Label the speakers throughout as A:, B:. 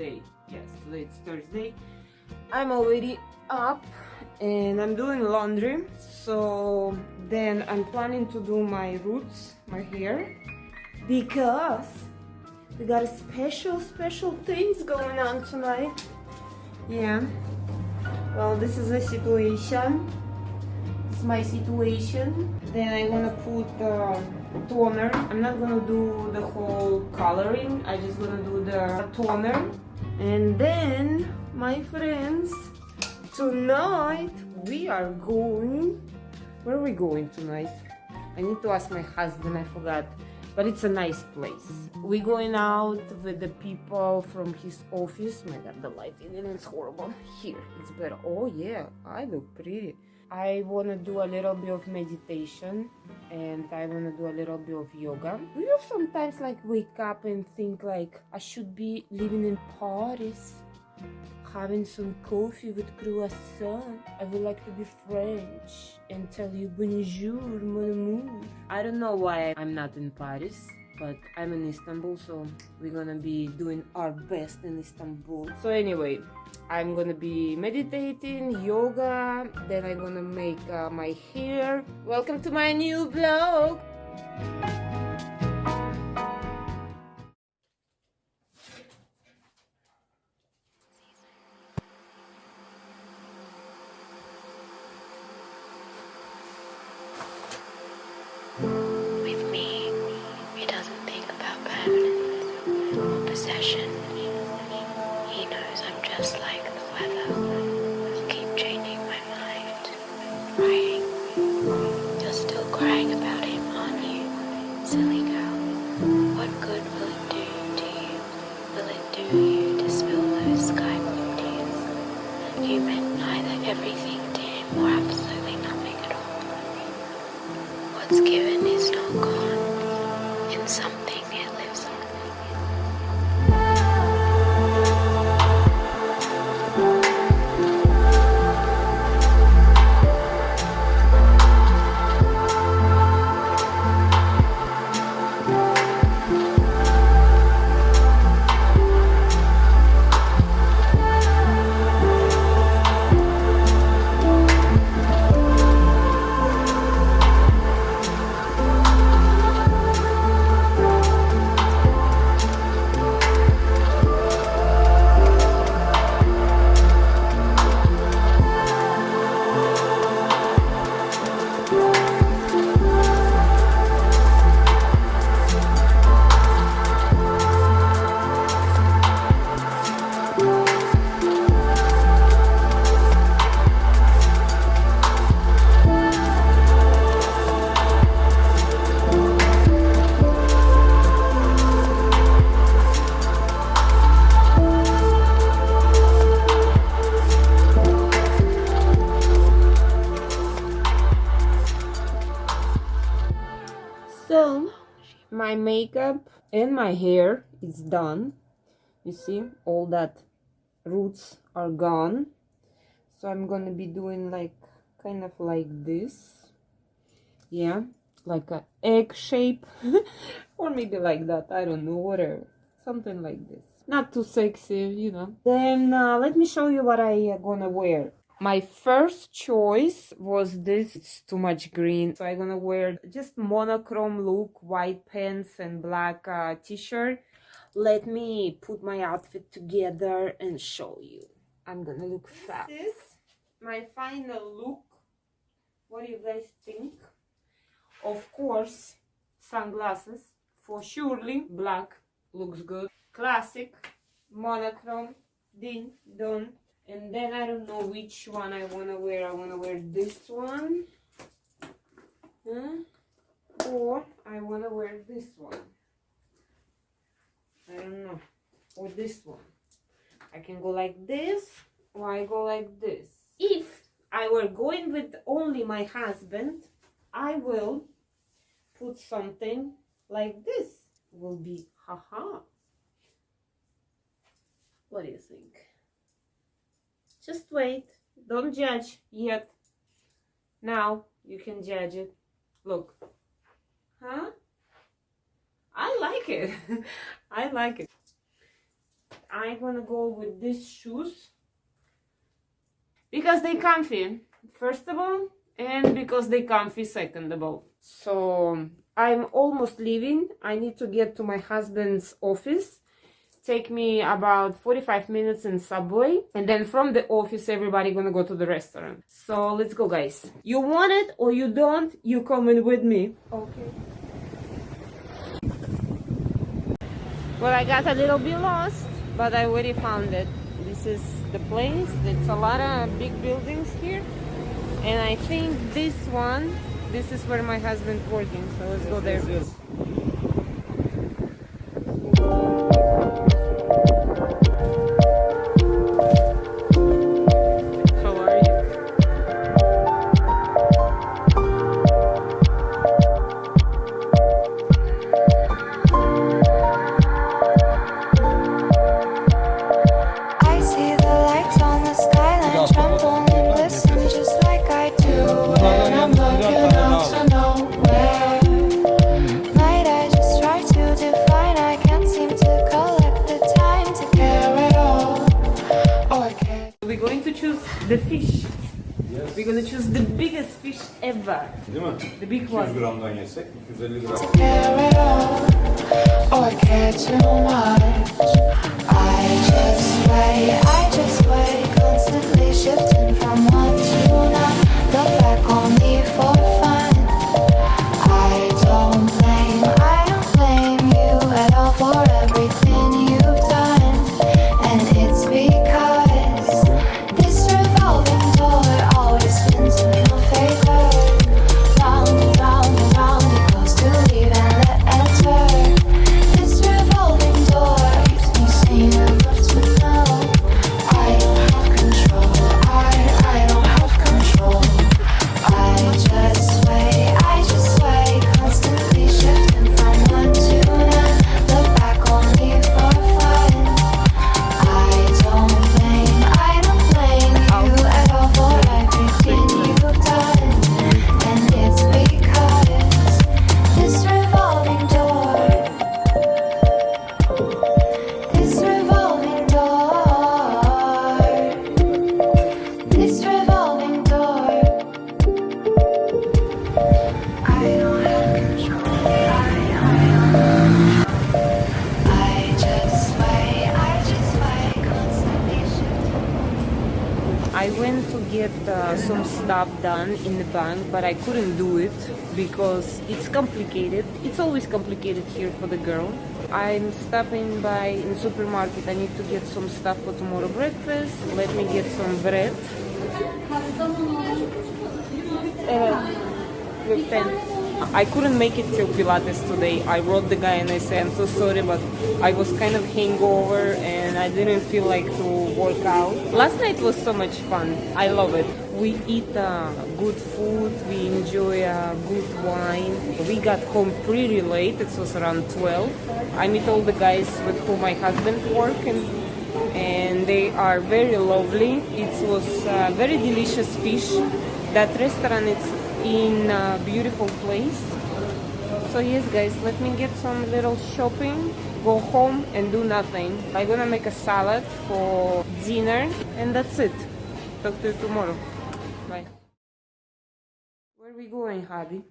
A: Thursday. Yes, today it's Thursday. I'm already up and I'm doing laundry. So then I'm planning to do my roots, my hair, because we got special, special things going on tonight. Yeah. Well, this is a situation. It's my situation. Then I'm gonna put uh, toner. I'm not gonna do the whole coloring. I just gonna do the toner. And then, my friends, tonight we are going. Where are we going tonight? I need to ask my husband. I forgot. But it's a nice place. We're going out with the people from his office. My God, the lighting is horrible. Here, it's better. Oh yeah, I look pretty. I want to do a little bit of meditation and I want to do a little bit of yoga. Do you sometimes like wake up and think like I should be living in Paris, having some coffee with croissant? I would like to be French and tell you bonjour, mon amour. I don't know why I'm not in Paris. But I'm in Istanbul, so we're gonna be doing our best in Istanbul. So anyway, I'm gonna be meditating, yoga, then I'm gonna make uh, my hair. Welcome to my new vlog!
B: You meant neither everything to him or absolutely nothing at all. What's given is not gone. In something
A: So, my makeup and my hair is done. You see, all that roots are gone. So I'm gonna be doing like kind of like this. Yeah, like a egg shape, or maybe like that. I don't know, whatever, something like this. Not too sexy, you know. Then uh, let me show you what I uh, gonna wear. My first choice was this. It's too much green, so I'm gonna wear just monochrome look, white pants and black uh, t-shirt. Let me put my outfit together and show you. I'm gonna look fab. This is my final look. What do you guys think? Of course, sunglasses for surely. Black looks good. Classic, monochrome, ding dong. And then I don't know which one I wanna wear. I wanna wear this one. Huh? Or I wanna wear this one. I don't know. Or this one. I can go like this or I go like this. If I were going with only my husband, I will put something like this. Will be haha. What do you think? Just wait. Don't judge yet. Now you can judge it. Look. Huh? I like it. I like it. I'm gonna go with these shoes because they comfy. First of all, and because they comfy second of all. So I'm almost leaving. I need to get to my husband's office. Take me about 45 minutes in subway and then from the office everybody gonna go to the restaurant. So let's go guys. You want it or you don't, you coming with me. Okay. Well, I got a little bit lost, but I already found it. This is the place. It's a lot of big buildings here. And I think this one, this is where my husband's working. So let's go there. Fish ever.
C: Değil mi?
A: The big
C: 200
A: one.
C: gramdan yesek 250 gram.
D: care at all or care too much.
A: Bank, but I couldn't do it because it's complicated. It's always complicated here for the girl. I'm stopping by in supermarket. I need to get some stuff for tomorrow breakfast. Let me get some bread. Uh. I couldn't make it till Pilates today. I wrote the guy and I said, I'm so sorry, but I was kind of hangover and I didn't feel like to work out. Last night was so much fun. I love it. We eat uh, good food, we enjoy uh, good wine. We got home pretty late, it was around 12. I meet all the guys with whom my husband work and, and they are very lovely. It was uh, very delicious fish. That restaurant is in a beautiful place. So yes guys, let me get some little shopping, go home and do nothing. I'm gonna make a salad for dinner and that's it. Talk to you tomorrow. Bye. Where are we going, Hubby?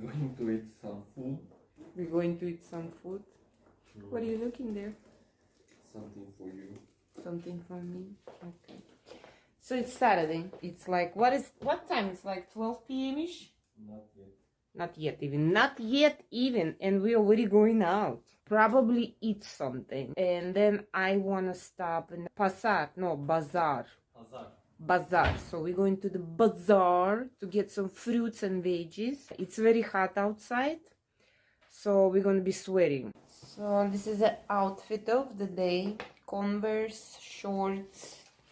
E: Going to eat some food,
A: We're going to eat some food. What are you looking there?
E: something for you.
A: Something for me? Okay. So it's Saturday. It's like what is what time? It's like 12 p.m. ish.
E: Not yet.
A: Not yet even. Not yet even. And we're already going out. Probably eat something. And then I wanna stop in Pasar. No, Bazaar.
E: Hazar.
A: Bazaar. So we're going to the bazaar to get some fruits and veggies. It's very hot outside. So we're gonna be sweating. So this is the outfit of the day. Converse, shorts,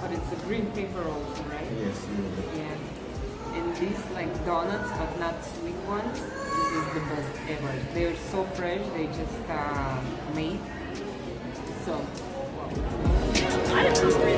C: but it's a green paper also, right?
E: Yes.
C: Yeah. And these like donuts, but not sweet ones. This is the best ever. They're so fresh. They just uh, made. So, wow.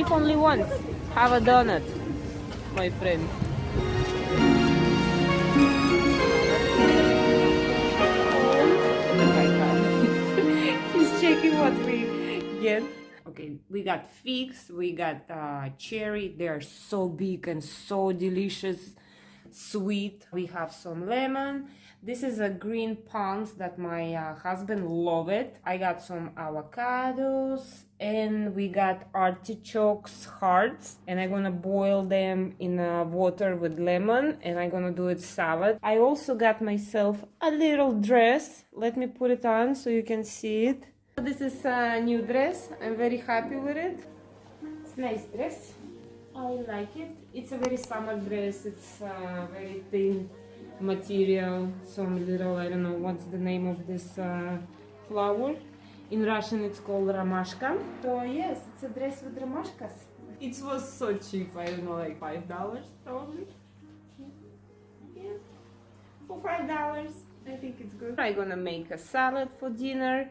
A: Live only once. Have a donut, my friend. He's checking what we get. Okay, we got figs, we got uh, cherry. They are so big and so delicious, sweet. We have some lemon. This is a green pounds that my uh, husband loved it. I got some avocados and we got artichokes hearts and I'm gonna boil them in uh, water with lemon and I'm gonna do it salad. I also got myself a little dress. Let me put it on so you can see it. This is a new dress. I'm very happy with it. It's nice dress. I like it. It's a very summer dress. It's uh, very thin material. Some little, I don't know what's the name of this uh, flower. In Russian, it's called ramashka. So yes, it's a dress with ramashkas. It was so cheap. I don't know, like five dollars probably. Yeah, for five dollars, I think it's good. I'm gonna make a salad for dinner,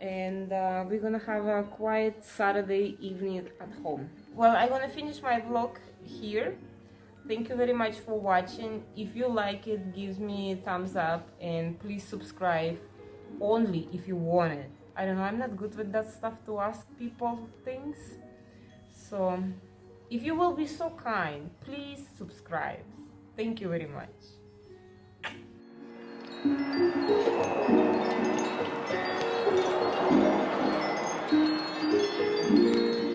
A: and uh, we're gonna have a quiet Saturday evening at home. Well, I'm gonna finish my vlog here. Thank you very much for watching. If you like it, give me a thumbs up and please subscribe only if you want it. I don't know, I'm not good with that stuff to ask people things. So, if you will be so kind, please subscribe. Thank you very much.